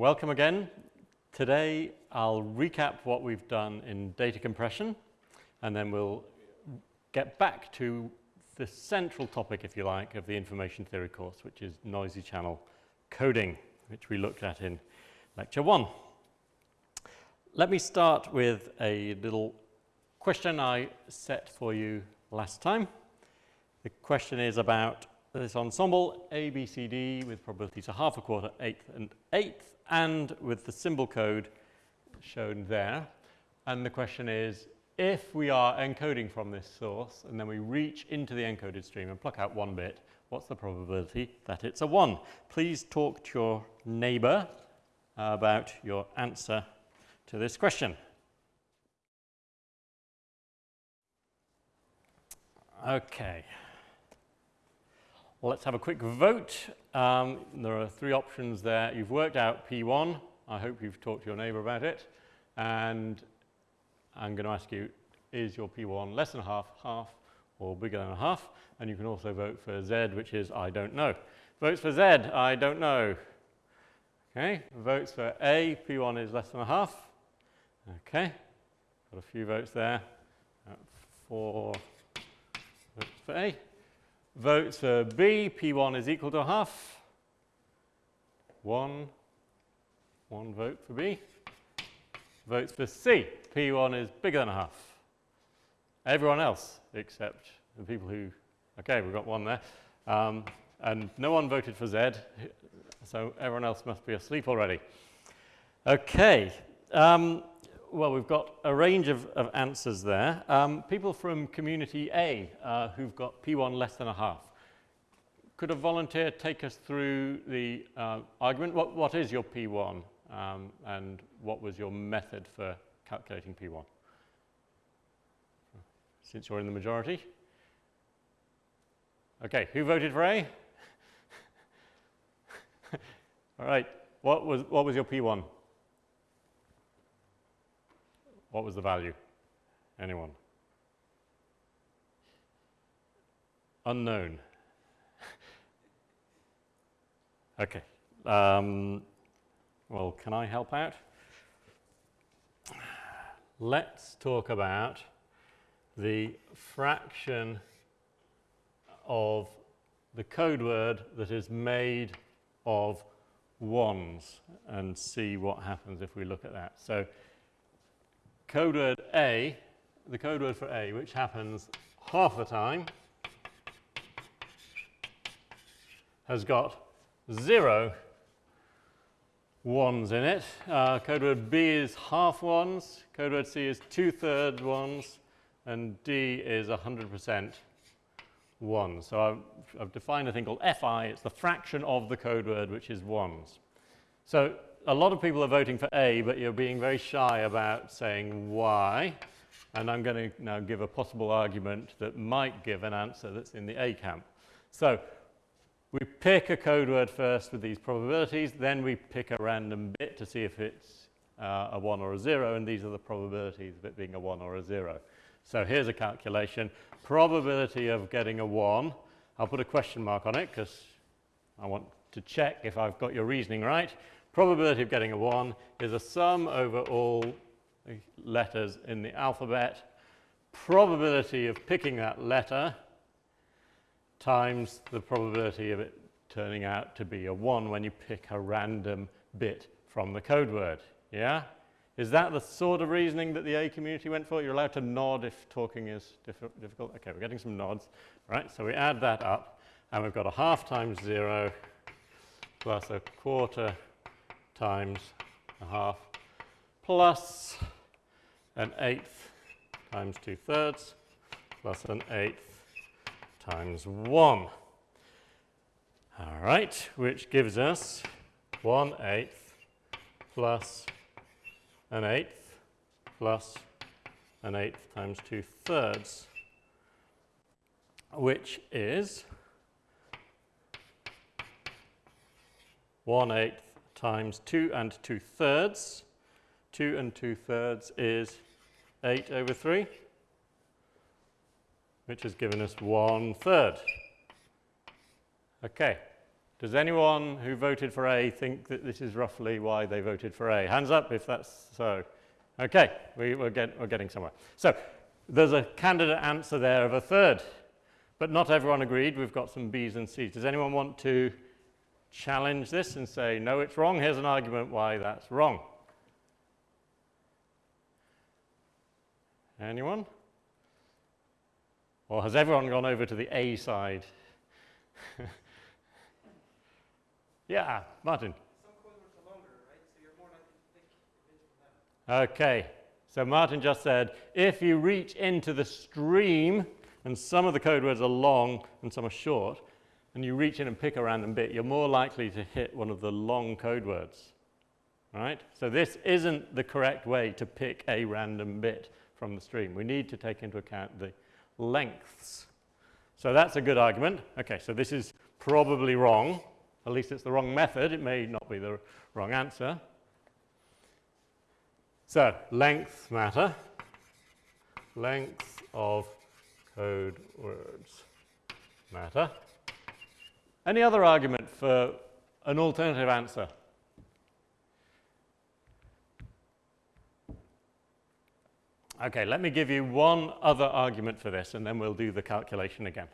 welcome again. Today I'll recap what we've done in data compression and then we'll get back to the central topic, if you like, of the information theory course, which is noisy channel coding, which we looked at in lecture one. Let me start with a little question I set for you last time. The question is about this ensemble ABCD with probabilities of half, a quarter, eighth and eighth and with the symbol code shown there. And the question is, if we are encoding from this source and then we reach into the encoded stream and pluck out one bit, what's the probability that it's a 1? Please talk to your neighbor about your answer to this question. Okay. Let's have a quick vote. Um, there are three options there. You've worked out P1. I hope you've talked to your neighbor about it. And I'm going to ask you, is your P1 less than a half, half, or bigger than a half? And you can also vote for Z, which is I don't know. Votes for Z, I don't know. Okay, votes for A, P1 is less than a half. Okay, got a few votes there. Uh, four votes for A. Votes for B, P1 is equal to half. One, one vote for B. Votes for C, P1 is bigger than a half. Everyone else except the people who, okay, we've got one there. Um, and no one voted for Z, so everyone else must be asleep already. Okay, um, well, we've got a range of, of answers there. Um, people from community A uh, who've got P1 less than a half. Could a volunteer take us through the uh, argument? What, what is your P1 um, and what was your method for calculating P1? Since you're in the majority. Okay, who voted for A? All right, what was, what was your P1? What was the value? Anyone? Unknown. okay. Um, well, can I help out? Let's talk about the fraction of the code word that is made of ones and see what happens if we look at that. So code word A, the code word for A, which happens half the time, has got zero ones in it. Uh, code word B is half ones, code word C is two-thirds ones, and D is 100% ones. So I've, I've, defined a thing called FI. It's the fraction of the code word, which is ones. So a lot of people are voting for A, but you're being very shy about saying why. And I'm going to now give a possible argument that might give an answer that's in the A camp. So we pick a code word first with these probabilities, then we pick a random bit to see if it's uh, a 1 or a 0, and these are the probabilities of it being a 1 or a 0. So here's a calculation. Probability of getting a 1, I'll put a question mark on it because I want to check if I've got your reasoning right probability of getting a 1 is a sum over all letters in the alphabet. Probability of picking that letter times the probability of it turning out to be a 1 when you pick a random bit from the code word. Yeah? Is that the sort of reasoning that the A community went for? You're allowed to nod if talking is difficult. Okay, we're getting some nods. Right, so we add that up, and we've got a half times 0 plus a quarter times a half plus an eighth times two thirds plus an eighth times 1. All right, which gives us one eighth plus an eighth plus an eighth times 2 thirds, which is 1 eighth times 2 and 2 thirds. 2 and 2 thirds is 8 over 3, which has given us 1 third. Okay, Does anyone who voted for A think that this is roughly why they voted for A? Hands up if that's so. Okay, we, are get, we're getting somewhere. So there's a candidate answer there of a third, but not everyone agreed. We've got some B's and C's. Does anyone want to challenge this and say, no, it's wrong? Here's an argument why that's wrong. Anyone? Or has everyone gone over to the A side? yeah, Martin. Okay, so Martin just said, if you reach into the stream, and some of the code words are long and some are short, and you reach in and pick a random bit, you're more likely to hit one of the long code words. Right? So this isn't the correct way to pick a random bit from the stream. We need to take into account the lengths. So that's a good argument. Okay, so this is probably wrong. At least it's the wrong method. It may not be the wrong answer. So lengths matter. Length of code words matter. Any other argument for an alternative answer? Okay, let me give you one other argument for this and then we'll do the calculation again.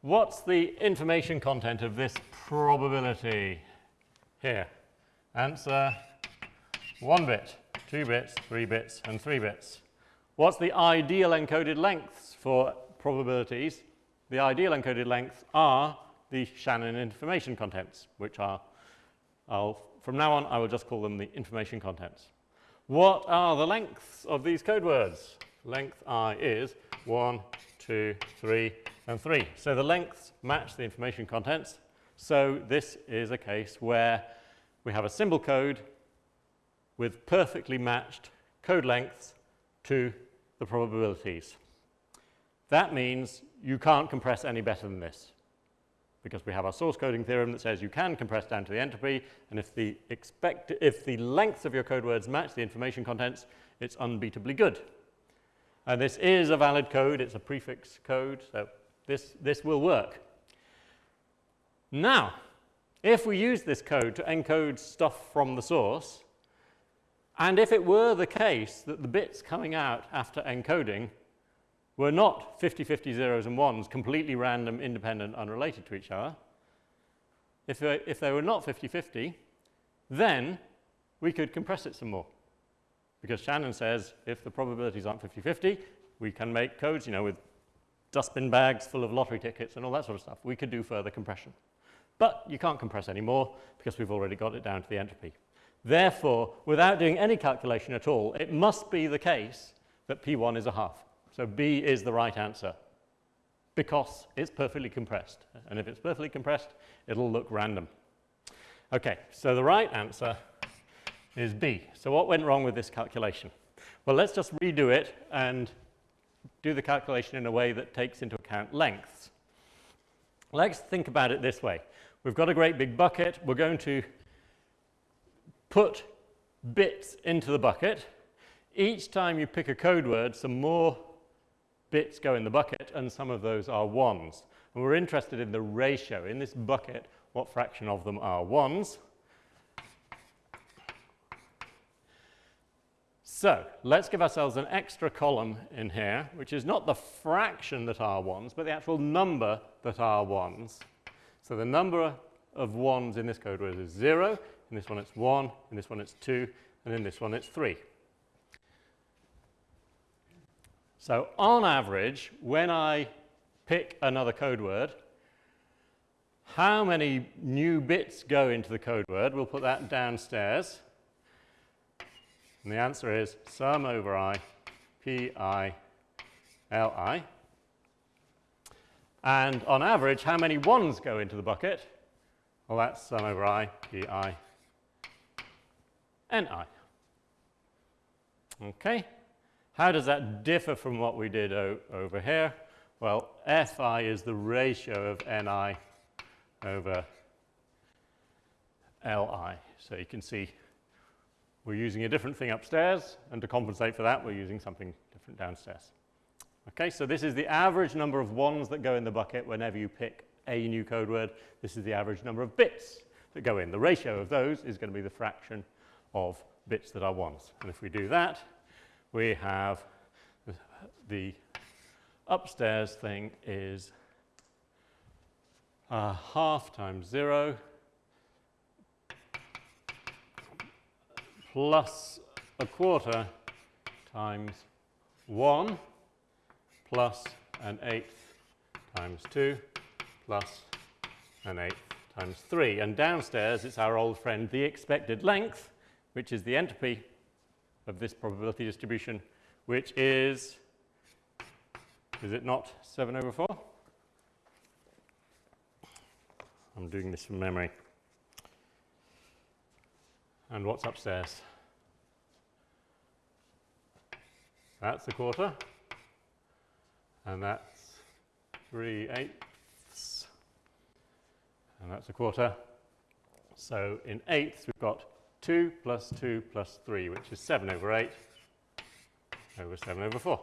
What's the information content of this probability here? Answer one bit, two bits, three bits, and three bits. What's the ideal encoded lengths for probabilities? The ideal encoded lengths are the Shannon information contents, which are, I'll, from now on, I will just call them the information contents. What are the lengths of these code words? Length i is 1, 2, 3, and 3. So the lengths match the information contents. So this is a case where we have a symbol code with perfectly matched code lengths to the probabilities. That means you can't compress any better than this because we have our source coding theorem that says you can compress down to the entropy and if the, expect, if the length of your code words match the information contents, it's unbeatably good. And this is a valid code, it's a prefix code, so this, this will work. Now, if we use this code to encode stuff from the source, and if it were the case that the bits coming out after encoding were not 50-50 zeros and ones, completely random, independent, unrelated to each other, if they, if they were not 50-50, then we could compress it some more. Because Shannon says if the probabilities aren't 50-50, we can make codes, you know, with dustbin bags full of lottery tickets and all that sort of stuff. We could do further compression. But you can't compress anymore because we've already got it down to the entropy. Therefore, without doing any calculation at all, it must be the case that P1 is a half. So B is the right answer because it's perfectly compressed. And if it's perfectly compressed, it'll look random. Okay, so the right answer is B. So what went wrong with this calculation? Well, let's just redo it and do the calculation in a way that takes into account lengths. Let's think about it this way. We've got a great big bucket. We're going to put bits into the bucket. Each time you pick a code word, some more bits go in the bucket, and some of those are ones. And we're interested in the ratio. In this bucket, what fraction of them are ones? So let's give ourselves an extra column in here, which is not the fraction that are ones, but the actual number that are ones. So the number of ones in this code is 0, in this one it's 1, in this one it's 2, and in this one it's 3. So on average, when I pick another code word, how many new bits go into the code word? We'll put that downstairs. And the answer is sum over i, p i, l i. And on average, how many ones go into the bucket? Well, that's sum over i, p i, ni. Okay. How does that differ from what we did over here? Well, Fi is the ratio of Ni over Li. So you can see we're using a different thing upstairs, and to compensate for that, we're using something different downstairs. Okay, so this is the average number of ones that go in the bucket whenever you pick a new code word. This is the average number of bits that go in. The ratio of those is going to be the fraction of bits that are ones. And if we do that, we have the upstairs thing is uh, half times 0 plus a quarter times 1 plus an eighth times 2 plus an eighth times 3. And downstairs, it's our old friend, the expected length, which is the entropy of this probability distribution, which is, is it not 7 over 4? I'm doing this from memory. And what's upstairs? That's a quarter. And that's 3 eighths. And that's a quarter. So in eighths, we've got 2 plus 2 plus 3, which is 7 over 8 over 7 over 4,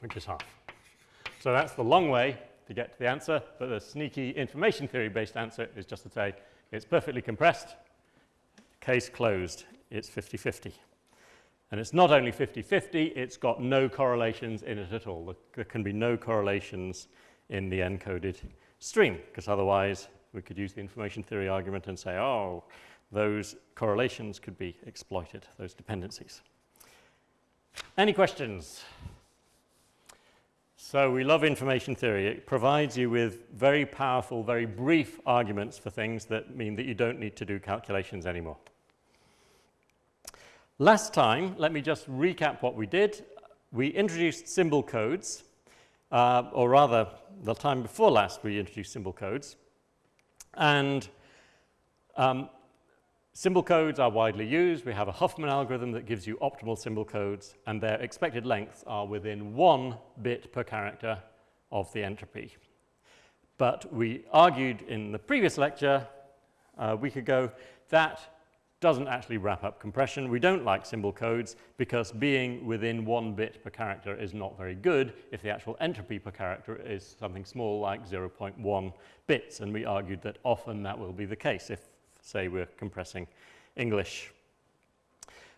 which is half. So that's the long way to get to the answer, but the sneaky information theory based answer is just to say it's perfectly compressed, case closed, it's 50-50. And it's not only 50-50, it's got no correlations in it at all. There can be no correlations in the encoded stream, because otherwise we could use the information theory argument and say, oh, those correlations could be exploited, those dependencies. Any questions? So we love information theory. It provides you with very powerful, very brief arguments for things that mean that you don't need to do calculations anymore. Last time, let me just recap what we did. We introduced symbol codes, uh, or rather, the time before last we introduced symbol codes. And um, Symbol codes are widely used. We have a Huffman algorithm that gives you optimal symbol codes, and their expected lengths are within one bit per character of the entropy. But we argued in the previous lecture uh, a week ago that doesn't actually wrap up compression. We don't like symbol codes because being within one bit per character is not very good if the actual entropy per character is something small like 0.1 bits. And we argued that often that will be the case if say we're compressing English.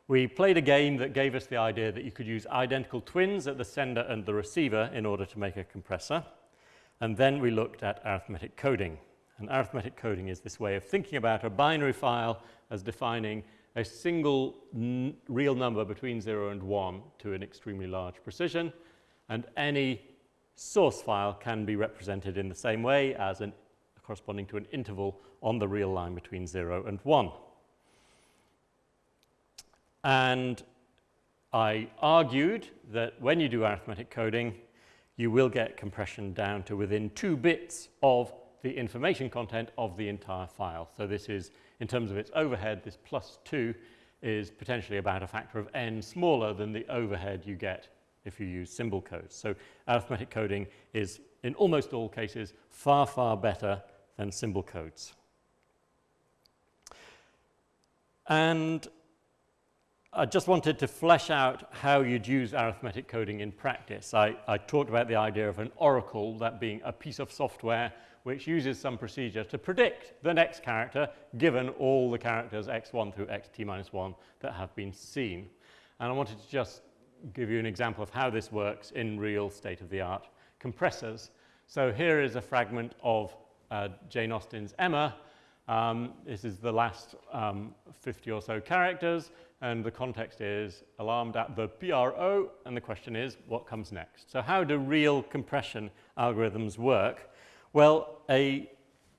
We played a game that gave us the idea that you could use identical twins at the sender and the receiver in order to make a compressor. And then we looked at arithmetic coding. And arithmetic coding is this way of thinking about a binary file as defining a single real number between 0 and 1 to an extremely large precision. And any source file can be represented in the same way as an corresponding to an interval on the real line between 0 and 1. And I argued that when you do arithmetic coding, you will get compression down to within two bits of the information content of the entire file. So this is, in terms of its overhead, this plus 2 is potentially about a factor of n smaller than the overhead you get if you use symbol codes. So arithmetic coding is, in almost all cases, far, far better than symbol codes. And I just wanted to flesh out how you'd use arithmetic coding in practice. I, I, talked about the idea of an oracle, that being a piece of software which uses some procedure to predict the next character given all the characters x1 through xt minus 1 that have been seen. And I wanted to just give you an example of how this works in real state-of-the-art compressors. So here is a fragment of uh, Jane Austen's Emma. Um, this is the last um, 50 or so characters, and the context is alarmed at the PRO, and the question is, what comes next? So how do real compression algorithms work? Well, a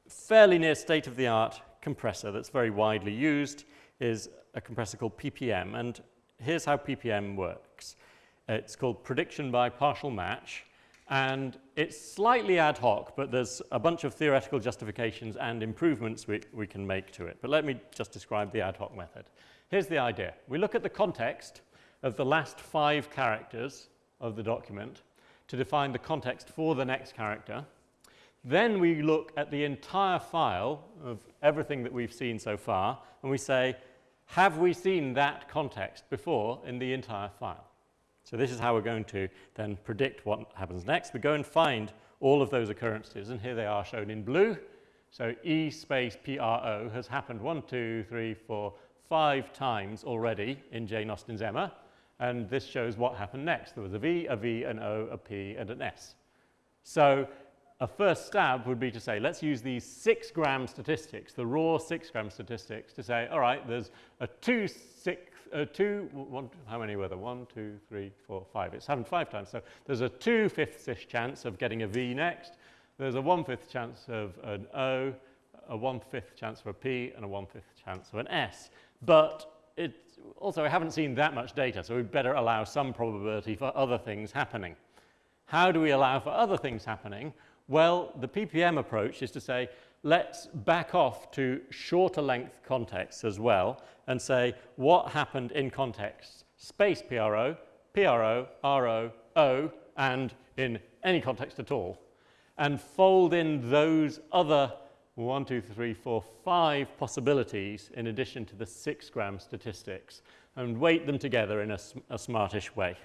fairly near state-of-the-art compressor that's very widely used is a compressor called PPM, and here's how PPM works. It's called prediction by partial match, and it's slightly ad hoc, but there's a bunch of theoretical justifications and improvements we, we can make to it. But let me just describe the ad hoc method. Here's the idea. We look at the context of the last five characters of the document to define the context for the next character. Then we look at the entire file of everything that we've seen so far, and we say, have we seen that context before in the entire file? So this is how we're going to then predict what happens next. We go and find all of those occurrences, and here they are shown in blue. So E space PRO has happened one, two, three, four, five times already in Jane Austen's Emma, and this shows what happened next. There was a V, a V, an O, a P, and an S. So a first stab would be to say, let's use these six gram statistics, the raw six gram statistics, to say, all right, there's a two, six, uh, two, one, how many were there? One, two, three, four, five. It's happened five times. So there's a two-fifths-ish chance of getting a V next. There's a one-fifth chance of an O, a one-fifth chance for a P, and a one-fifth chance of an S. But it, also, I haven't seen that much data, so we'd better allow some probability for other things happening. How do we allow for other things happening? Well, the PPM approach is to say, let's back off to shorter length contexts as well and say what happened in context, space PRO, PRO, RO, O, and in any context at all, and fold in those other one, two, three, four, five possibilities in addition to the six gram statistics and weight them together in a, a smartish way.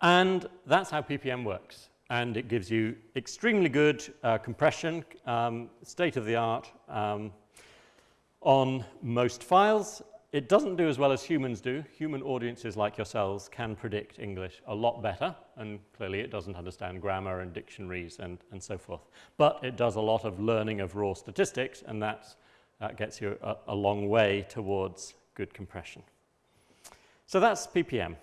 And that's how PPM works and it gives you extremely good uh, compression, um, state of the art um, on most files. It doesn't do as well as humans do. Human audiences like yourselves can predict English a lot better, and clearly it doesn't understand grammar and dictionaries and, and so forth. But it does a lot of learning of raw statistics, and that gets you a, a long way towards good compression. So that's PPM.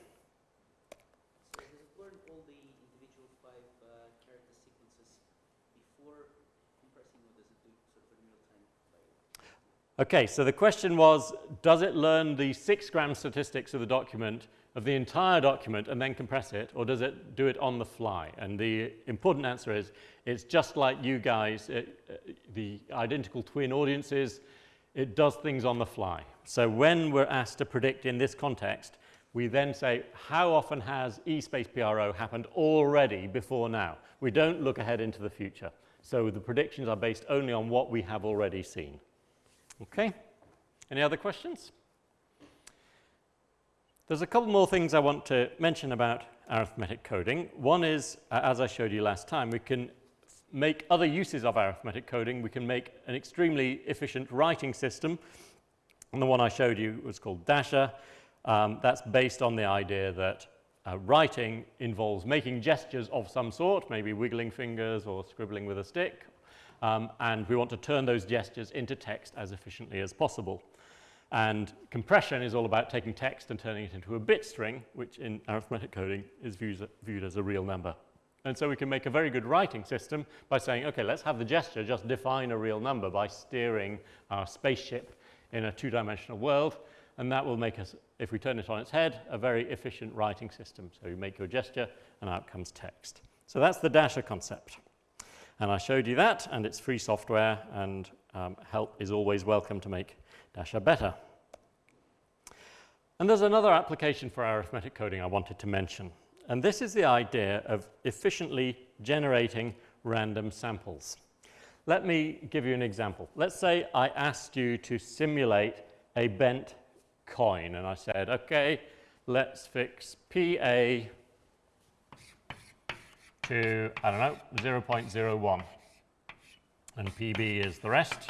Okay, so the question was, does it learn the six gram statistics of the document, of the entire document, and then compress it, or does it do it on the fly? And the important answer is, it's just like you guys, it, uh, the identical twin audiences, it does things on the fly. So when we're asked to predict in this context, we then say, how often has E space PRO happened already before now? We don't look ahead into the future. So the predictions are based only on what we have already seen. Okay, any other questions? There's a couple more things I want to mention about arithmetic coding. One is, uh, as I showed you last time, we can make other uses of arithmetic coding. We can make an extremely efficient writing system. And the one I showed you was called Dasher. Um, that's based on the idea that uh, writing involves making gestures of some sort, maybe wiggling fingers or scribbling with a stick um, and we want to turn those gestures into text as efficiently as possible. And compression is all about taking text and turning it into a bit string, which in arithmetic coding is viewed, viewed as a real number. And so we can make a very good writing system by saying, okay, let's have the gesture just define a real number by steering our spaceship in a two-dimensional world. And that will make us, if we turn it on its head, a very efficient writing system. So you make your gesture and out comes text. So that's the Dasher concept. And I showed you that, and it's free software, and um, help is always welcome to make Dasher better. And there's another application for arithmetic coding I wanted to mention. And this is the idea of efficiently generating random samples. Let me give you an example. Let's say I asked you to simulate a bent coin, and I said, okay, let's fix PA to, I don't know, 0.01. And PB is the rest.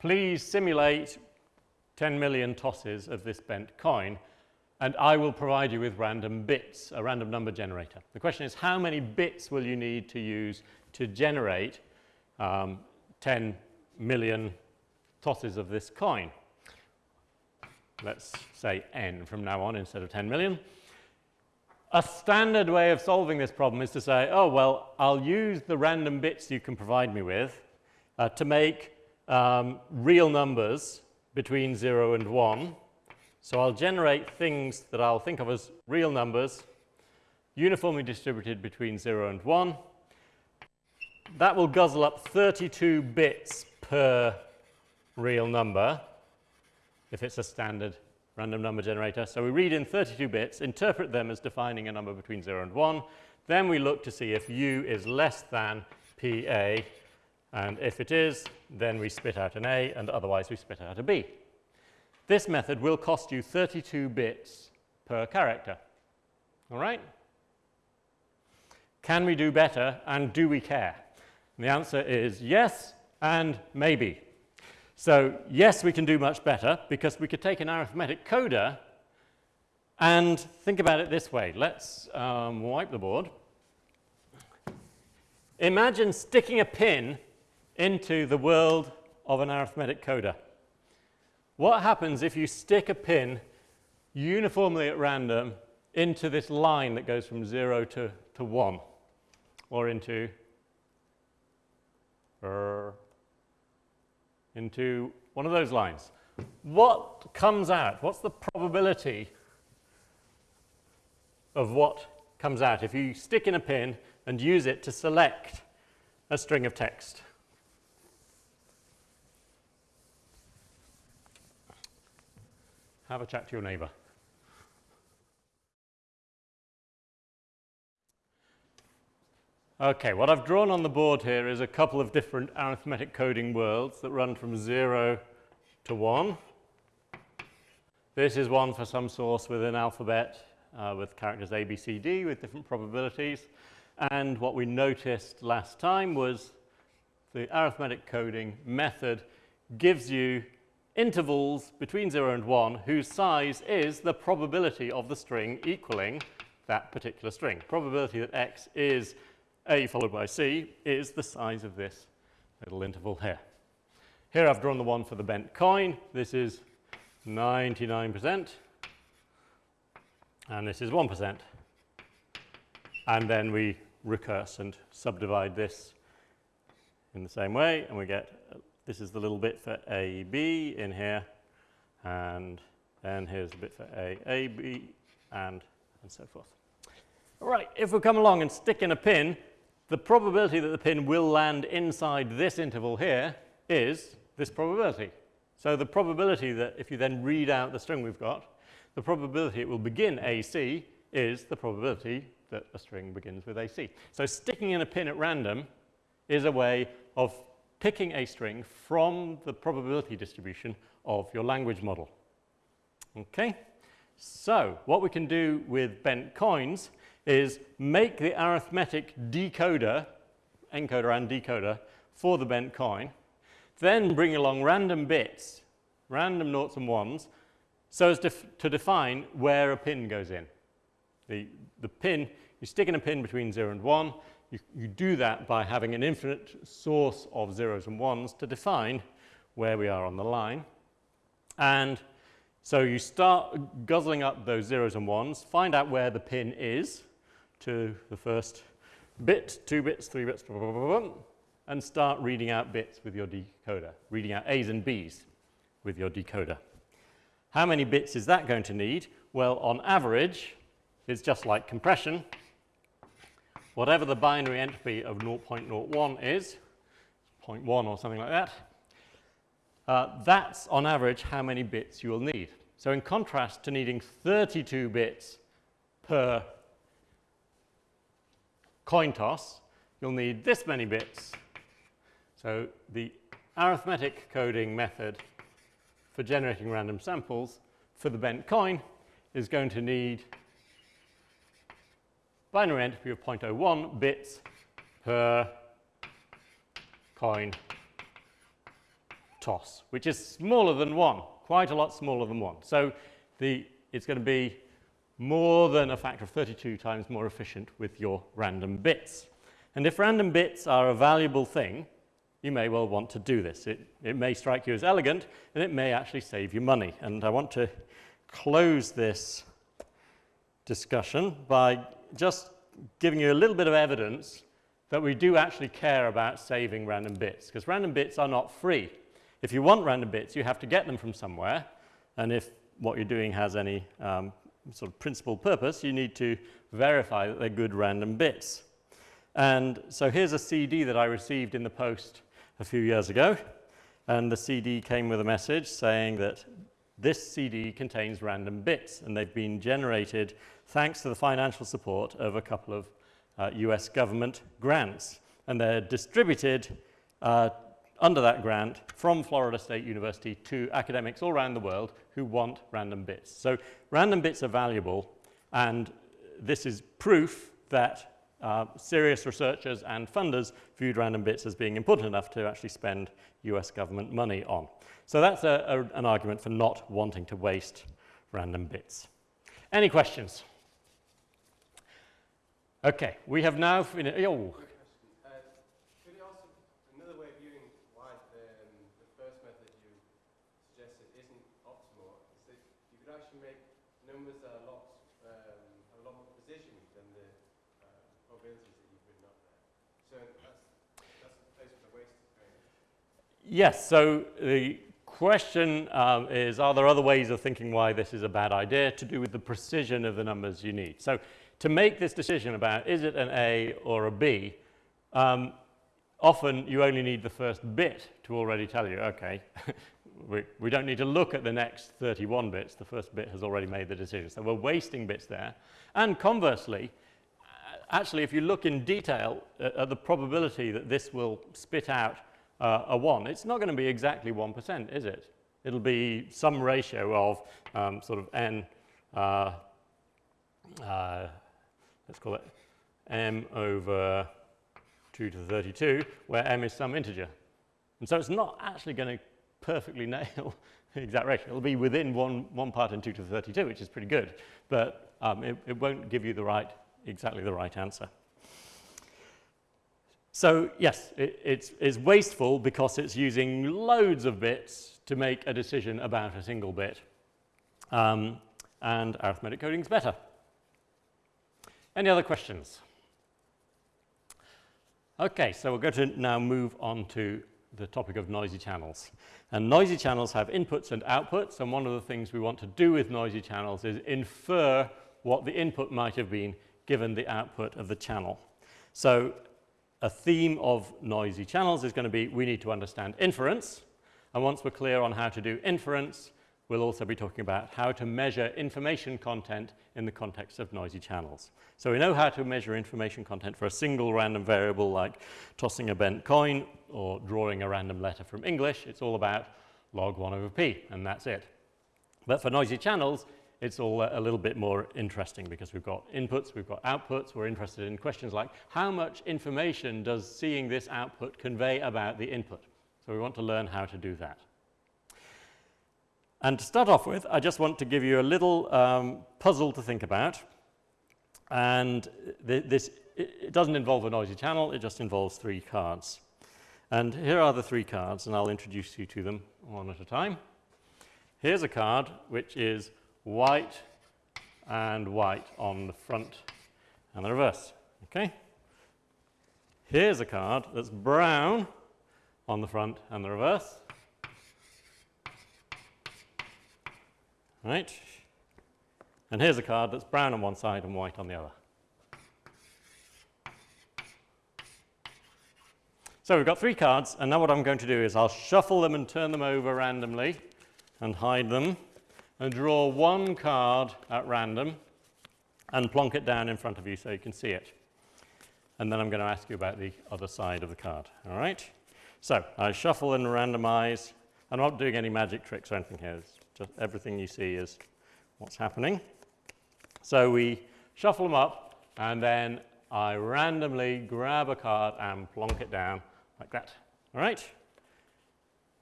Please simulate 10 million tosses of this bent coin, and I will provide you with random bits, a random number generator. The question is, how many bits will you need to use to generate um, 10 million tosses of this coin? Let's say n from now on instead of 10 million. A standard way of solving this problem is to say, oh, well, I'll use the random bits you can provide me with uh, to make um, real numbers between 0 and 1. So I'll generate things that I'll think of as real numbers uniformly distributed between 0 and 1. That will guzzle up 32 bits per real number if it's a standard random number generator. So we read in 32 bits, interpret them as defining a number between 0 and 1. Then we look to see if u is less than PA. And if it is, then we spit out an A, and otherwise we spit out a B. This method will cost you 32 bits per character. All right? Can we do better and do we care? And the answer is yes and maybe. So yes, we can do much better because we could take an arithmetic coder and think about it this way. Let's um, wipe the board. Imagine sticking a pin into the world of an arithmetic coder. What happens if you stick a pin uniformly at random into this line that goes from 0 to, to 1 or into into one of those lines. What comes out? What's the probability of what comes out if you stick in a pin and use it to select a string of text? Have a chat to your neighbor. Okay, what I've drawn on the board here is a couple of different arithmetic coding worlds that run from 0 to 1. This is one for some source with an alphabet uh, with characters A, B, C, D with different probabilities. And what we noticed last time was the arithmetic coding method gives you intervals between 0 and 1 whose size is the probability of the string equaling that particular string. Probability that x is a followed by C is the size of this little interval here. Here I've drawn the one for the bent coin. This is 99% and this is 1%. And then we recurse and subdivide this in the same way and we get uh, this is the little bit for AB in here and then here's the bit for A, AB and, and so forth. All right, if we come along and stick in a pin the probability that the pin will land inside this interval here is this probability. So the probability that if you then read out the string we've got, the probability it will begin AC is the probability that a string begins with AC. So sticking in a pin at random is a way of picking a string from the probability distribution of your language model. Okay? So what we can do with bent coins is make the arithmetic decoder, encoder and decoder, for the bent coin, then bring along random bits, random noughts and ones, so as to, to define where a pin goes in. The, the pin, you stick in a pin between 0 and 1, you, you do that by having an infinite source of zeros and ones to define where we are on the line. And so you start guzzling up those zeros and ones, find out where the pin is, to the first bit, two bits, three bits, blah, blah, blah, and start reading out bits with your decoder, reading out A's and B's with your decoder. How many bits is that going to need? Well, on average, it's just like compression. Whatever the binary entropy of 0.01 is, 0.1 or something like that, uh, that's on average how many bits you will need. So in contrast to needing 32 bits per coin toss, you'll need this many bits. So the arithmetic coding method for generating random samples for the bent coin is going to need binary entropy of 0.01 bits per coin toss, which is smaller than 1, quite a lot smaller than 1. So the, it's going to be more than a factor of 32 times more efficient with your random bits. And if random bits are a valuable thing, you may well want to do this. It, it may strike you as elegant, and it may actually save you money. And I want to close this discussion by just giving you a little bit of evidence that we do actually care about saving random bits, because random bits are not free. If you want random bits, you have to get them from somewhere, and if what you're doing has any um, sort of principal purpose, you need to verify that they're good random bits. And so here's a CD that I received in the post a few years ago. And the CD came with a message saying that this CD contains random bits and they've been generated thanks to the financial support of a couple of uh, US government grants. And they're distributed uh, under that grant from Florida State University to academics all around the world who want random bits. So random bits are valuable and this is proof that uh, serious researchers and funders viewed random bits as being important enough to actually spend US government money on. So that's a, a, an argument for not wanting to waste random bits. Any questions? Okay, we have now. Oh, Yes, so the question um, is, are there other ways of thinking why this is a bad idea to do with the precision of the numbers you need? So to make this decision about is it an A or a B, um, often you only need the first bit to already tell you, okay, we, we don't need to look at the next 31 bits, the first bit has already made the decision. So we're wasting bits there. And conversely, actually, if you look in detail at, at the probability that this will spit out uh, a 1, it's not going to be exactly 1%, is it? It'll be some ratio of um, sort of n, uh, uh, let's call it m over 2 to the 32, where m is some integer. And so it's not actually going to perfectly nail the exact ratio. It'll be within one, one part in 2 to the 32, which is pretty good, but um, it, it won't give you the right, exactly the right answer. So yes, it, it's, it's wasteful because it's using loads of bits to make a decision about a single bit. Um, and arithmetic coding is better. Any other questions? Okay, so we're going to now move on to the topic of noisy channels. And noisy channels have inputs and outputs, and one of the things we want to do with noisy channels is infer what the input might have been given the output of the channel. So a theme of noisy channels is going to be we need to understand inference. And once we're clear on how to do inference, we'll also be talking about how to measure information content in the context of noisy channels. So we know how to measure information content for a single random variable like tossing a bent coin or drawing a random letter from English. It's all about log 1 over p, and that's it. But for noisy channels, it's all a little bit more interesting because we've got inputs, we've got outputs. We're interested in questions like how much information does seeing this output convey about the input? So we want to learn how to do that. And to start off with, I just want to give you a little um, puzzle to think about. And th this it doesn't involve a noisy channel, it just involves three cards. And here are the three cards, and I'll introduce you to them one at a time. Here's a card which is white and white on the front and the reverse. Okay? Here's a card that's brown on the front and the reverse. Right? And here's a card that's brown on one side and white on the other. So we've got three cards, and now what I'm going to do is I'll shuffle them and turn them over randomly and hide them and draw one card at random and plonk it down in front of you so you can see it. And then I'm going to ask you about the other side of the card. All right? So I shuffle and randomize. I'm not doing any magic tricks or anything here. It's just everything you see is what's happening. So we shuffle them up and then I randomly grab a card and plonk it down like that. All right?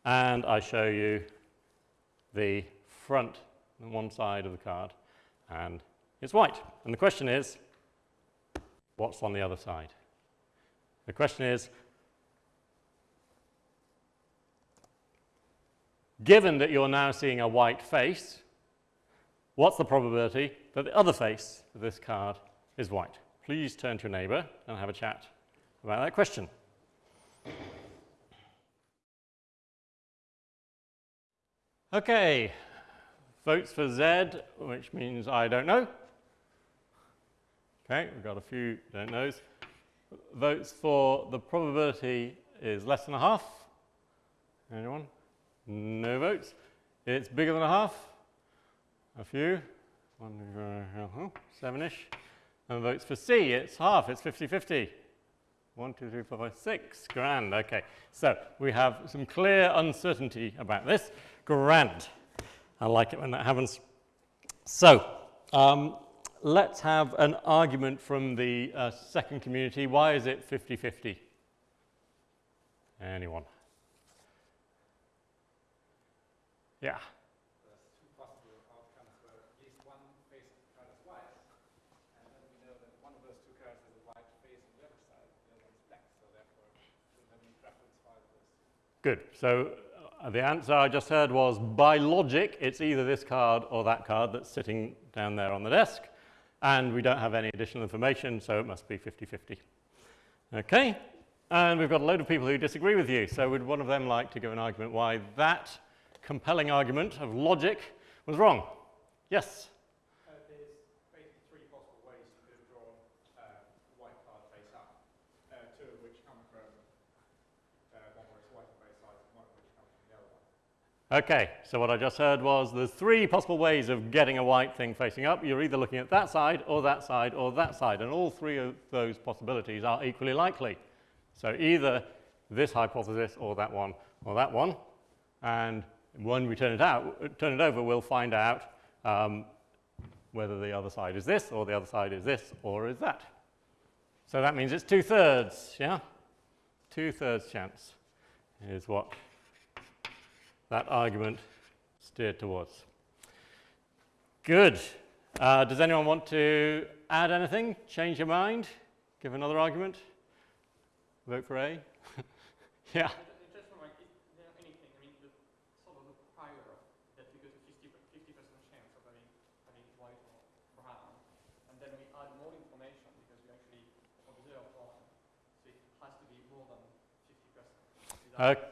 And I show you the front on one side of the card and it's white. And the question is, what's on the other side? The question is, given that you're now seeing a white face, what's the probability that the other face of this card is white? Please turn to your neighbor and have a chat about that question. Okay, Votes for Z, which means I don't know. Okay, we've got a few don't knows. Votes for the probability is less than a half. Anyone? No votes. It's bigger than a half. A few. Seven-ish. And votes for C, it's half, it's 50-50. One, two, three, four, five, six. Grand, okay. So we have some clear uncertainty about this. Grand. I like it when that happens. So, um, let's have an argument from the uh, second community. Why is it 50-50? Anyone? Yeah. Good. So the answer I just heard was by logic, it's either this card or that card that's sitting down there on the desk. And we don't have any additional information, so it must be 50-50. Okay. And we've got a load of people who disagree with you. So would one of them like to give an argument why that compelling argument of logic was wrong? Yes? Okay, so what I just heard was there's three possible ways of getting a white thing facing up. You're either looking at that side or that side or that side, and all three of those possibilities are equally likely. So either this hypothesis or that one or that one, and when we turn it out, turn it over, we'll find out um, whether the other side is this or the other side is this or is that. So that means it's two-thirds, yeah? Two-thirds chance is what that argument steered towards. Good. Uh, does anyone want to add anything? Change your mind? Give another argument? Vote for A? yeah. Okay.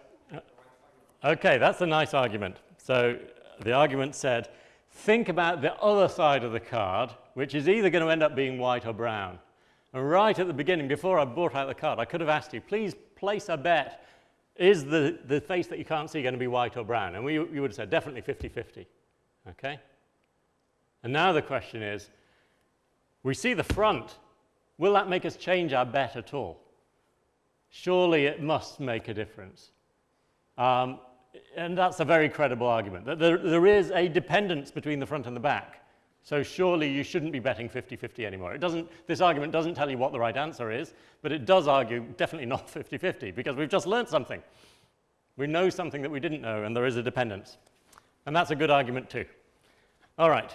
Okay, that's a nice argument. So the argument said, think about the other side of the card, which is either going to end up being white or brown. And right at the beginning, before I brought out the card, I could have asked you, please place a bet. Is the, the face that you can't see going to be white or brown? And we, you would have said definitely 50-50. Okay? And now the question is, we see the front. Will that make us change our bet at all? Surely it must make a difference. Um, and that's a very credible argument, that there, there is a dependence between the front and the back. So surely you shouldn't be betting 50-50 anymore. It doesn't, this argument doesn't tell you what the right answer is, but it does argue definitely not 50-50 because we've just learned something. We know something that we didn't know and there is a dependence. And that's a good argument too. All right.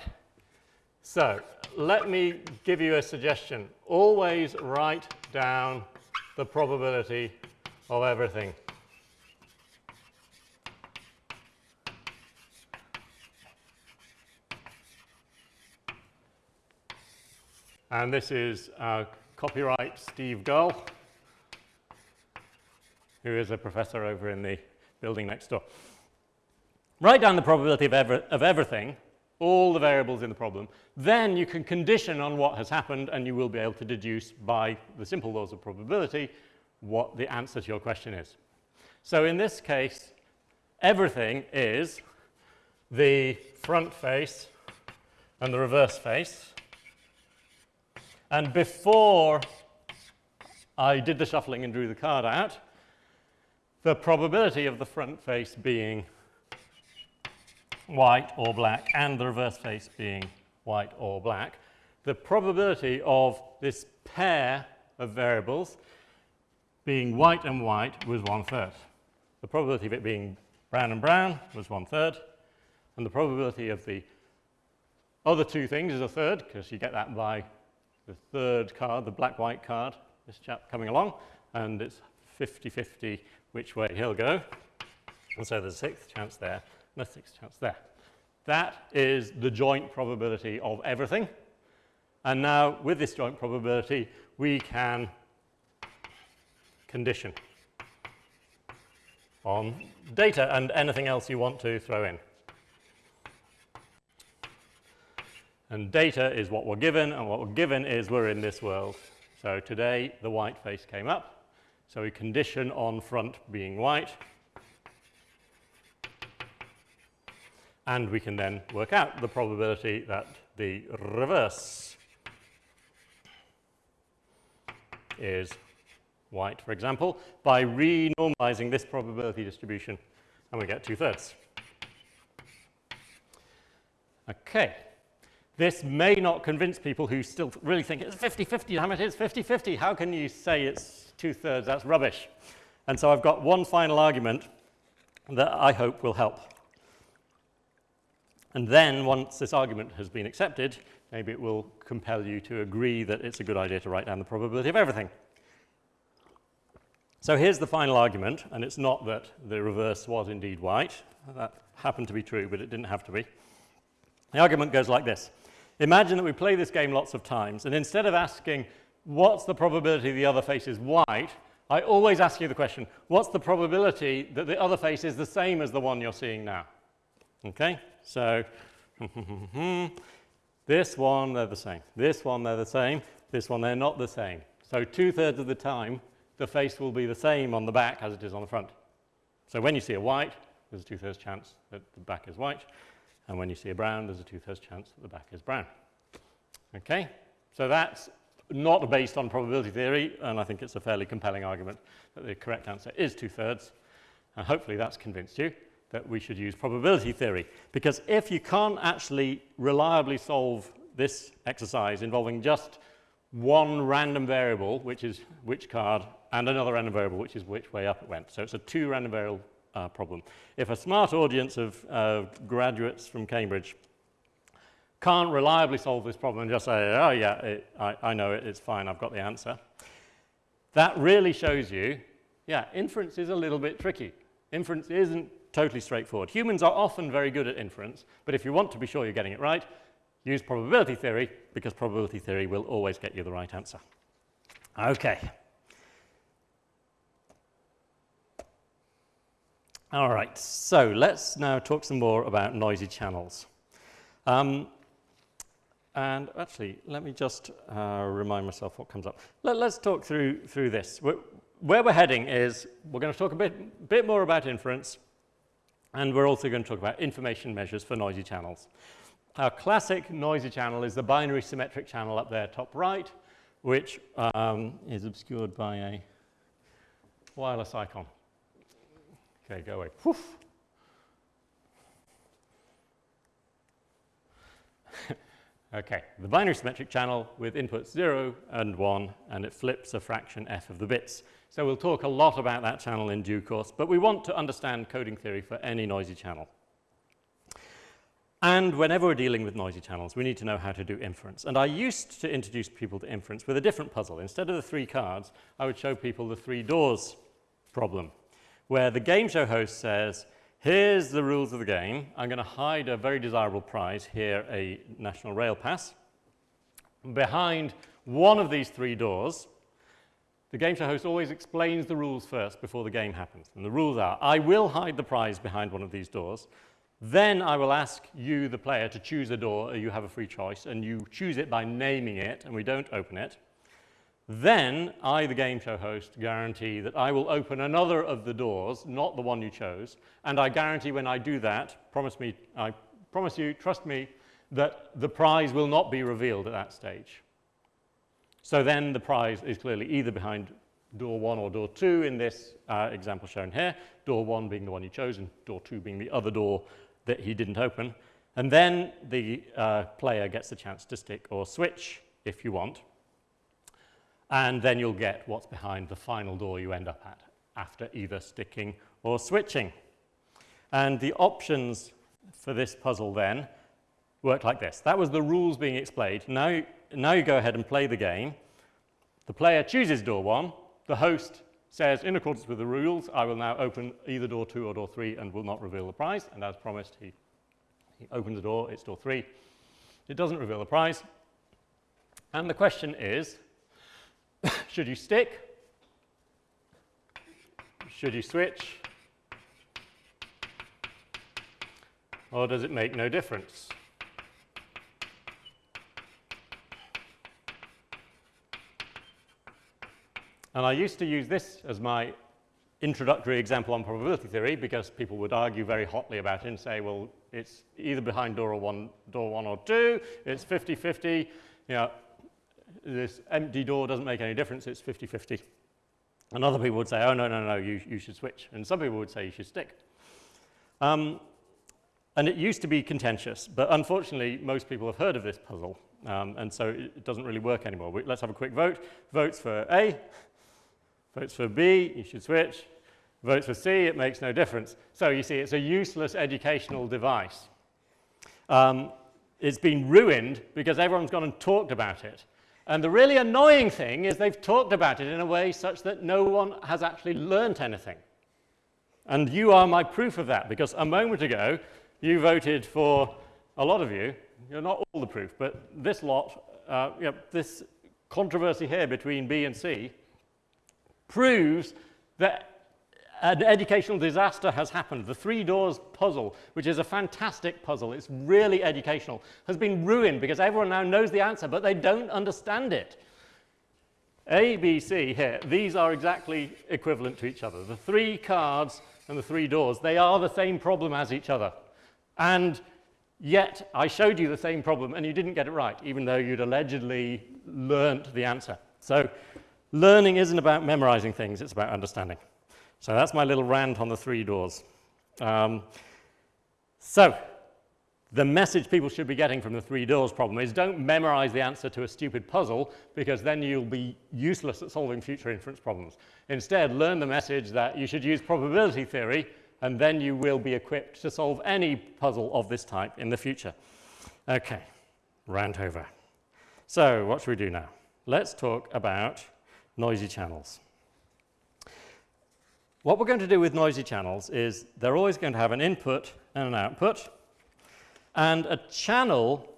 So let me give you a suggestion. Always write down the probability of everything. And this is uh, copyright Steve Gull, who is a professor over in the building next door. Write down the probability of, ever, of everything, all the variables in the problem. Then you can condition on what has happened and you will be able to deduce by the simple laws of probability what the answer to your question is. So in this case, everything is the front face and the reverse face. And before I did the shuffling and drew the card out, the probability of the front face being white or black and the reverse face being white or black, the probability of this pair of variables being white and white was one third. The probability of it being brown and brown was one third, and the probability of the other two things is a third, because you get that by the third card, the black-white card, this chap coming along, and it's 50-50 which way he'll go. And so there's a sixth chance there, and a sixth chance there. That is the joint probability of everything. And now, with this joint probability, we can condition on data and anything else you want to throw in. And data is what we're given, and what we're given is we're in this world. So today, the white face came up. So we condition on front being white. And we can then work out the probability that the reverse is white, for example, by renormalizing this probability distribution, and we get two-thirds. Okay. This may not convince people who still really think it's 50-50, damn it, it's 50-50. How can you say it's two-thirds? That's rubbish. And so I've got one final argument that I hope will help. And then once this argument has been accepted, maybe it will compel you to agree that it's a good idea to write down the probability of everything. So here's the final argument, and it's not that the reverse was indeed white. That happened to be true, but it didn't have to be. The argument goes like this. Imagine that we play this game lots of times, and instead of asking, what's the probability the other face is white, I always ask you the question, what's the probability that the other face is the same as the one you're seeing now? Okay, so this one, they're the same. This one, they're the same. This one, they're not the same. So two-thirds of the time, the face will be the same on the back as it is on the front. So when you see a white, there's a two-thirds chance that the back is white. And when you see a brown, there's a two-thirds chance that the back is brown. Okay, so that's not based on probability theory, and I think it's a fairly compelling argument that the correct answer is two-thirds. And hopefully that's convinced you that we should use probability theory. Because if you can't actually reliably solve this exercise involving just one random variable, which is which card, and another random variable, which is which way up it went. So it's a two random variable uh, problem. If a smart audience of uh, graduates from Cambridge can't reliably solve this problem and just say, oh yeah, it, I, I know it, it's fine, I've got the answer, that really shows you, yeah, inference is a little bit tricky. Inference isn't totally straightforward. Humans are often very good at inference, but if you want to be sure you're getting it right, use probability theory, because probability theory will always get you the right answer. Okay. All right, so let's now talk some more about noisy channels. Um, and actually, let me just uh, remind myself what comes up. Let, us talk through, through this. We're, where we're heading is we're going to talk a bit, bit more about inference, and we're also going to talk about information measures for noisy channels. Our classic noisy channel is the binary symmetric channel up there top right, which um, is obscured by a wireless icon. Okay, go away. Okay, the binary symmetric channel with inputs 0 and 1, and it flips a fraction f of the bits. So we'll talk a lot about that channel in due course, but we want to understand coding theory for any noisy channel. And whenever we're dealing with noisy channels, we need to know how to do inference. And I used to introduce people to inference with a different puzzle. Instead of the three cards, I would show people the three doors problem where the game show host says, here's the rules of the game. I'm going to hide a very desirable prize, here a National Rail Pass. Behind one of these three doors, the game show host always explains the rules first before the game happens. And the rules are, I will hide the prize behind one of these doors. Then I will ask you, the player, to choose a door. You have a free choice, and you choose it by naming it, and we don't open it. Then I, the game show host, guarantee that I will open another of the doors, not the one you chose, and I guarantee when I do that, promise me, I promise you, trust me, that the prize will not be revealed at that stage. So then the prize is clearly either behind door one or door two in this uh, example shown here, door one being the one you chose and door two being the other door that he didn't open. And then the uh, player gets the chance to stick or switch if you want and then you'll get what's behind the final door you end up at after either sticking or switching. And the options for this puzzle then work like this. That was the rules being explained. Now, now you go ahead and play the game. The player chooses door one. The host says, in accordance with the rules, I will now open either door two or door three and will not reveal the prize. And as promised, he, he opens the door, it's door three. It doesn't reveal the prize. And the question is, should you stick? Should you switch? Or does it make no difference? And I used to use this as my introductory example on probability theory because people would argue very hotly about it and say, well, it's either behind door, or one, door one or two, it's 50-50, you know, this empty door doesn't make any difference, it's 50-50. And other people would say, oh, no, no, no, you, you should switch. And some people would say you should stick. Um, and it used to be contentious, but unfortunately, most people have heard of this puzzle, um, and so it doesn't really work anymore. We, let's have a quick vote. Votes for A, votes for B, you should switch. Votes for C, it makes no difference. So you see, it's a useless educational device. Um, it's been ruined because everyone's gone and talked about it. And the really annoying thing is they've talked about it in a way such that no one has actually learnt anything. And you are my proof of that, because a moment ago, you voted for, a lot of you, you're not all the proof, but this lot, uh, you know, this controversy here between B and C proves that an educational disaster has happened. The three doors puzzle, which is a fantastic puzzle, it's really educational, has been ruined because everyone now knows the answer, but they don't understand it. A, B, C here, these are exactly equivalent to each other. The three cards and the three doors, they are the same problem as each other. And yet I showed you the same problem and you didn't get it right, even though you'd allegedly learnt the answer. So learning isn't about memorizing things, it's about understanding. So that's my little rant on the three doors. Um, so the message people should be getting from the three doors problem is don't memorize the answer to a stupid puzzle because then you'll be useless at solving future inference problems. Instead, learn the message that you should use probability theory and then you will be equipped to solve any puzzle of this type in the future. Okay, rant over. So what should we do now? Let's talk about noisy channels. What we're going to do with noisy channels is they're always going to have an input and an output. And a channel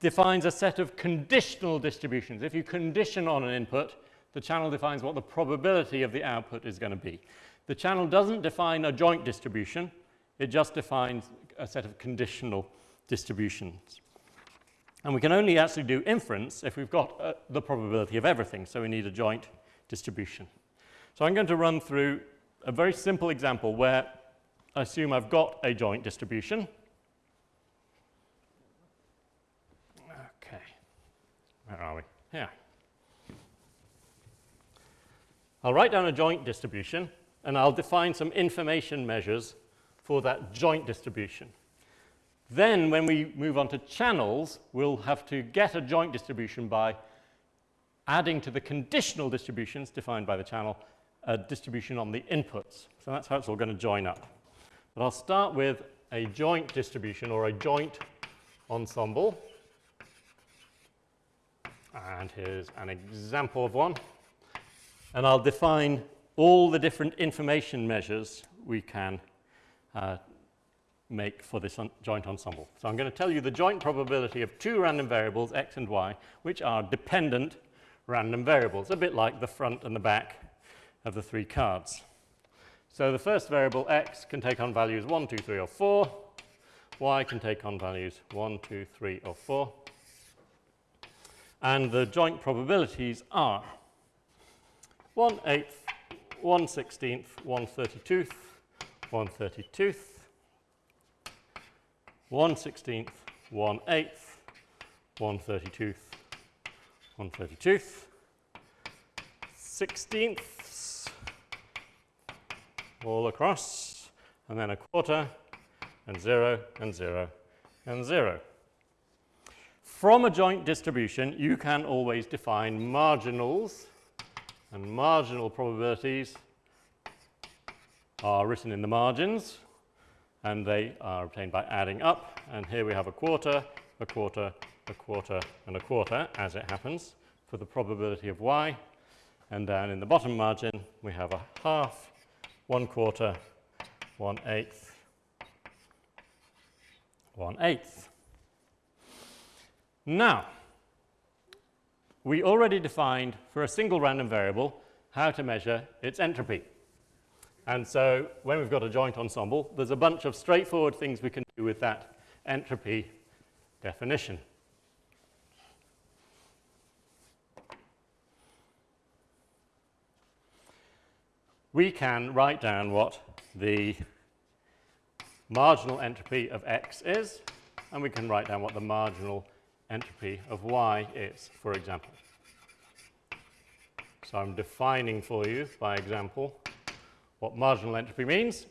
defines a set of conditional distributions. If you condition on an input, the channel defines what the probability of the output is going to be. The channel doesn't define a joint distribution, it just defines a set of conditional distributions. And we can only actually do inference if we've got uh, the probability of everything, so we need a joint distribution. So I'm going to run through a very simple example where I assume I've got a joint distribution. Okay, where are we? Here. I'll write down a joint distribution and I'll define some information measures for that joint distribution. Then when we move on to channels, we'll have to get a joint distribution by adding to the conditional distributions defined by the channel a distribution on the inputs. So that's how it's all going to join up. But I'll start with a joint distribution or a joint ensemble. And here's an example of one. And I'll define all the different information measures we can uh, make for this joint ensemble. So I'm going to tell you the joint probability of two random variables, x and y, which are dependent random variables, a bit like the front and the back of the three cards. So the first variable x can take on values 1, 2, 3, or 4. y can take on values 1, 2, 3, or 4 and the joint probabilities are 1 eighth, 1 sixteenth, 1 32th, 1 32th, 1 16th, 1 eighth, 1 32th, 1 32th, 16ths all across, and then a quarter, and 0, and 0, and 0. From a joint distribution, you can always define marginals, and marginal probabilities are written in the margins, and they are obtained by adding up. And here we have a quarter, a quarter, a quarter, and a quarter, as it happens, for the probability of y. And down in the bottom margin, we have a half, one quarter, one eighth, one eighth. Now, we already defined for a single random variable how to measure its entropy. And so when we've got a joint ensemble, there's a bunch of straightforward things we can do with that entropy definition. We can write down what the marginal entropy of x is, and we can write down what the marginal entropy of y is, for example. So I'm defining for you, by example, what marginal entropy means.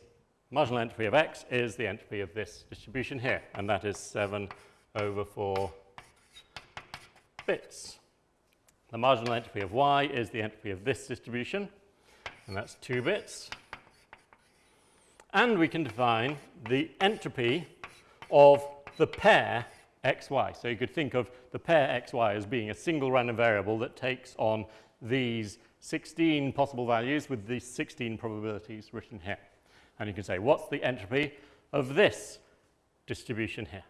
marginal entropy of x is the entropy of this distribution here, and that is 7 over 4 bits. The marginal entropy of y is the entropy of this distribution, and that's 2 bits. And we can define the entropy of the pair xy. So you could think of the pair xy as being a single random variable that takes on these 16 possible values with these 16 probabilities written here. And you can say, what's the entropy of this distribution here?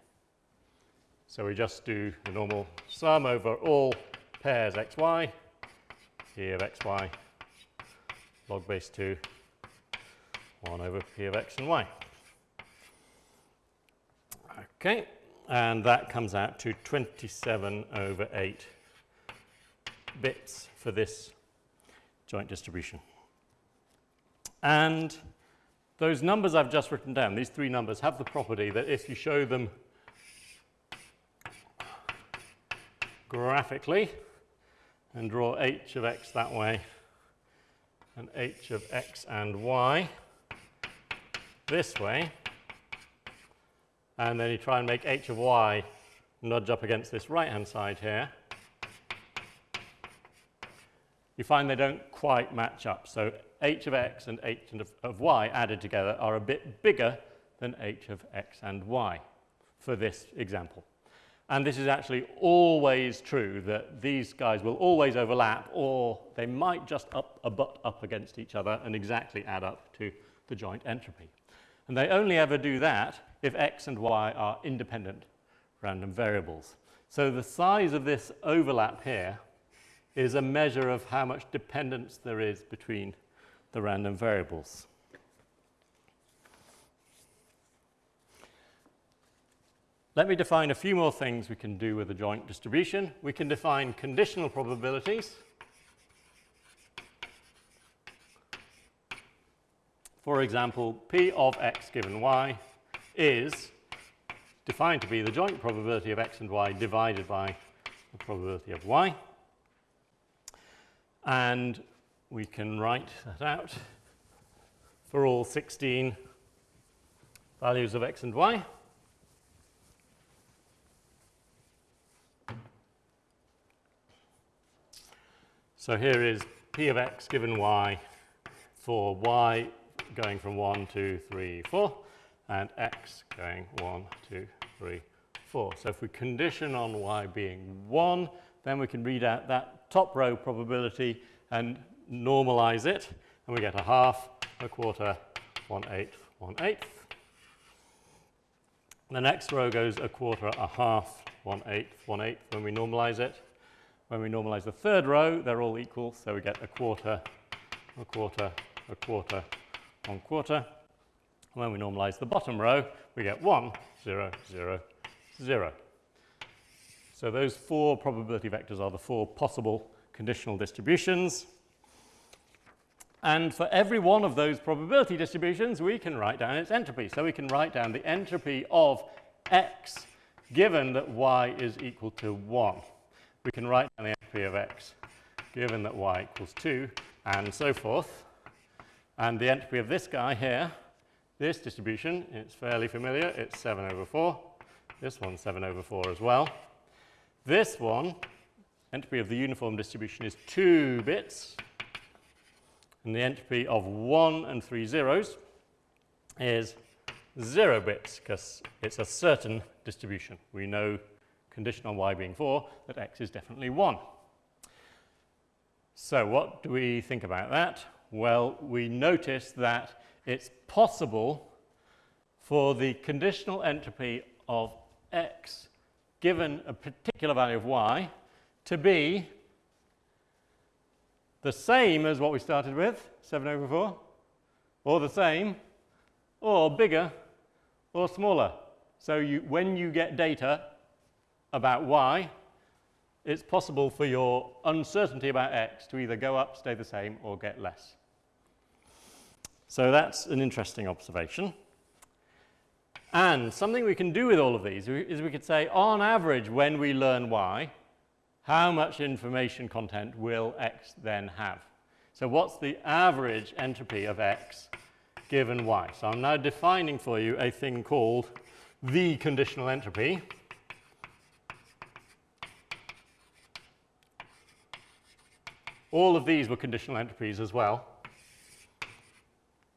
So we just do the normal sum over all pairs xy, p of xy, log base 2, 1 over p of x and y. Okay, and that comes out to 27 over 8 bits for this joint distribution. And those numbers I've just written down, these three numbers, have the property that if you show them graphically and draw h of x that way and h of x and y this way, and then you try and make h of y nudge up against this right-hand side here, you find they don't quite match up. So h of x and h of, of y added together are a bit bigger than h of x and y for this example. And this is actually always true that these guys will always overlap or they might just up, butt up against each other and exactly add up to the joint entropy. And they only ever do that if x and y are independent random variables. So the size of this overlap here is a measure of how much dependence there is between the random variables. Let me define a few more things we can do with a joint distribution. We can define conditional probabilities. For example, P of x given y is defined to be the joint probability of x and y divided by the probability of y. And we can write that out for all 16 values of x and y. So here is p of x given y for y going from 1, 2, 3, 4, and x going 1, 2, 3, 4. So if we condition on y being 1, then we can read out that top row probability and normalize it, and we get a half, a quarter, one eighth, one eighth. The next row goes a quarter, a half, one eighth, one eighth when we normalize it. When we normalize the third row, they're all equal, so we get a quarter, a quarter, a quarter, one quarter. And When we normalize the bottom row, we get 1, 0, 0, 0. So those four probability vectors are the four possible conditional distributions. And for every one of those probability distributions, we can write down its entropy. So we can write down the entropy of x given that y is equal to 1. We can write down the entropy of x given that y equals 2, and so forth. And the entropy of this guy here, this distribution, it's fairly familiar. It's 7 over 4. This one's 7 over 4 as well. This one, entropy of the uniform distribution is 2 bits. And the entropy of 1 and 3 zeros is 0 bits because it's a certain distribution. We know, condition on y being 4, that x is definitely 1. So what do we think about that? Well, we notice that it's possible for the conditional entropy of x given a particular value of y to be the same as what we started with, 7 over 4, or the same, or bigger, or smaller. So you, when you get data about y, it's possible for your uncertainty about x to either go up, stay the same, or get less. So that's an interesting observation. And something we can do with all of these is we could say, on average, when we learn y, how much information content will x then have? So what's the average entropy of x given y. So I'm now defining for you a thing called the conditional entropy. All of these were conditional entropies as well.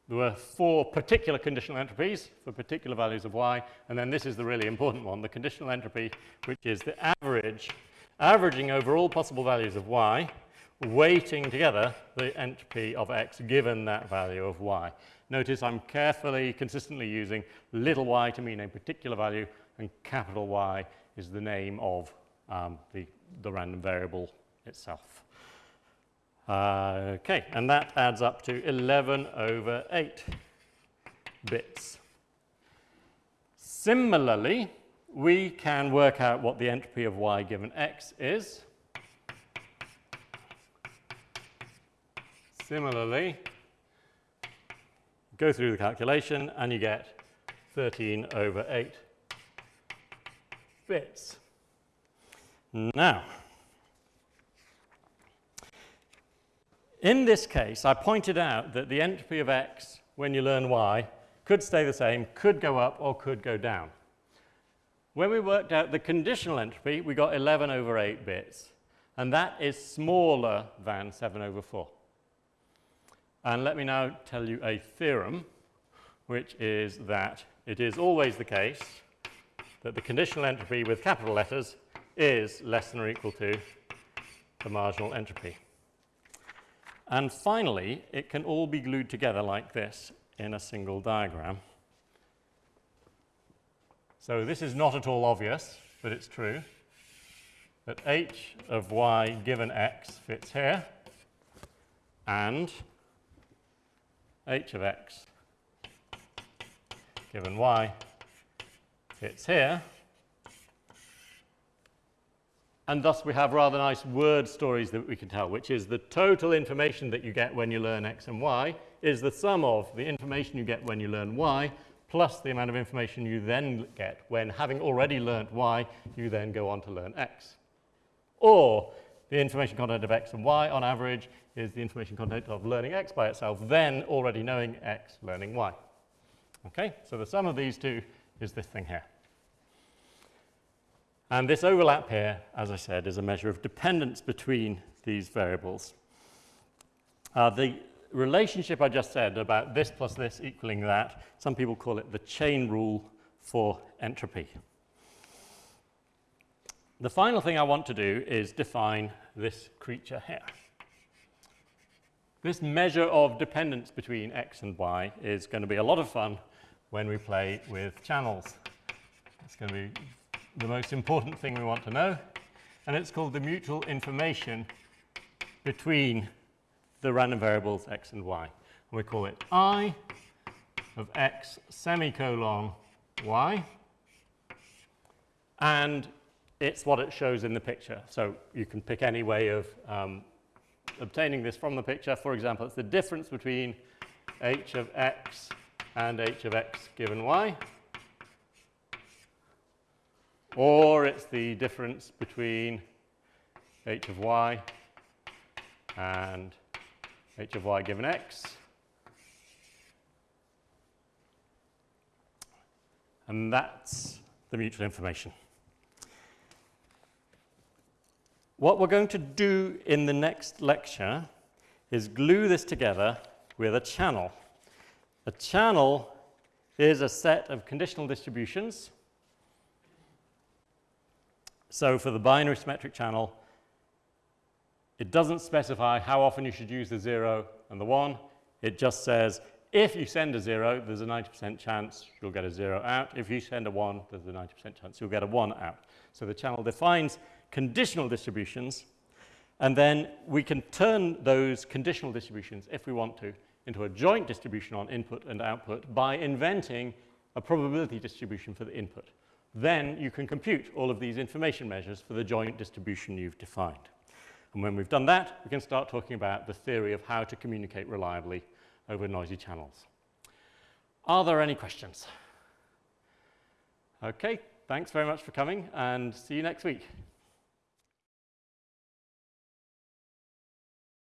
There were four particular conditional entropies for particular values of y, and then this is the really important one, the conditional entropy, which is the average, averaging over all possible values of y, weighting together the entropy of x given that value of y. Notice I'm carefully, consistently using little y to mean a particular value, and capital Y is the name of um, the, the random variable itself. Uh, okay, and that adds up to 11 over 8 bits. Similarly, we can work out what the entropy of y given x is. Similarly, go through the calculation and you get 13 over 8 bits. Now, In this case, I pointed out that the entropy of x when you learn y could stay the same, could go up, or could go down. When we worked out the conditional entropy, we got 11 over 8 bits, and that is smaller than 7 over 4. And let me now tell you a theorem, which is that it is always the case that the conditional entropy with capital letters is less than or equal to the marginal entropy. And finally, it can all be glued together like this in a single diagram. So this is not at all obvious, but it's true, that h of y given x fits here, and h of x given y fits here, and thus we have rather nice word stories that we can tell, which is the total information that you get when you learn x and y is the sum of the information you get when you learn y plus the amount of information you then get when, having already learnt y, you then go on to learn x. Or the information content of x and y on average is the information content of learning x by itself, then already knowing x, learning y. Okay, so the sum of these two is this thing here. And this overlap here, as I said, is a measure of dependence between these variables. Uh, the relationship I just said about this plus this equaling that, some people call it the chain rule for entropy. The final thing I want to do is define this creature here. This measure of dependence between x and y is going to be a lot of fun when we play with channels. It's going to be the most important thing we want to know, and it's called the mutual information between the random variables x and y. And we call it i of x semicolon y, and it's what it shows in the picture. So you can pick any way of um, obtaining this from the picture. For example, it's the difference between h of x and h of x given y or it's the difference between h of y and h of y given x. And that's the mutual information. What we're going to do in the next lecture is glue this together with a channel. A channel is a set of conditional distributions so for the binary symmetric channel, it doesn't specify how often you should use the 0 and the 1. It just says if you send a 0, there's a 90% chance you'll get a 0 out. If you send a 1, there's a 90% chance you'll get a 1 out. So the channel defines conditional distributions, and then we can turn those conditional distributions, if we want to, into a joint distribution on input and output by inventing a probability distribution for the input then you can compute all of these information measures for the joint distribution you've defined. And when we've done that, we can start talking about the theory of how to communicate reliably over noisy channels. Are there any questions? Okay, thanks very much for coming and see you next week.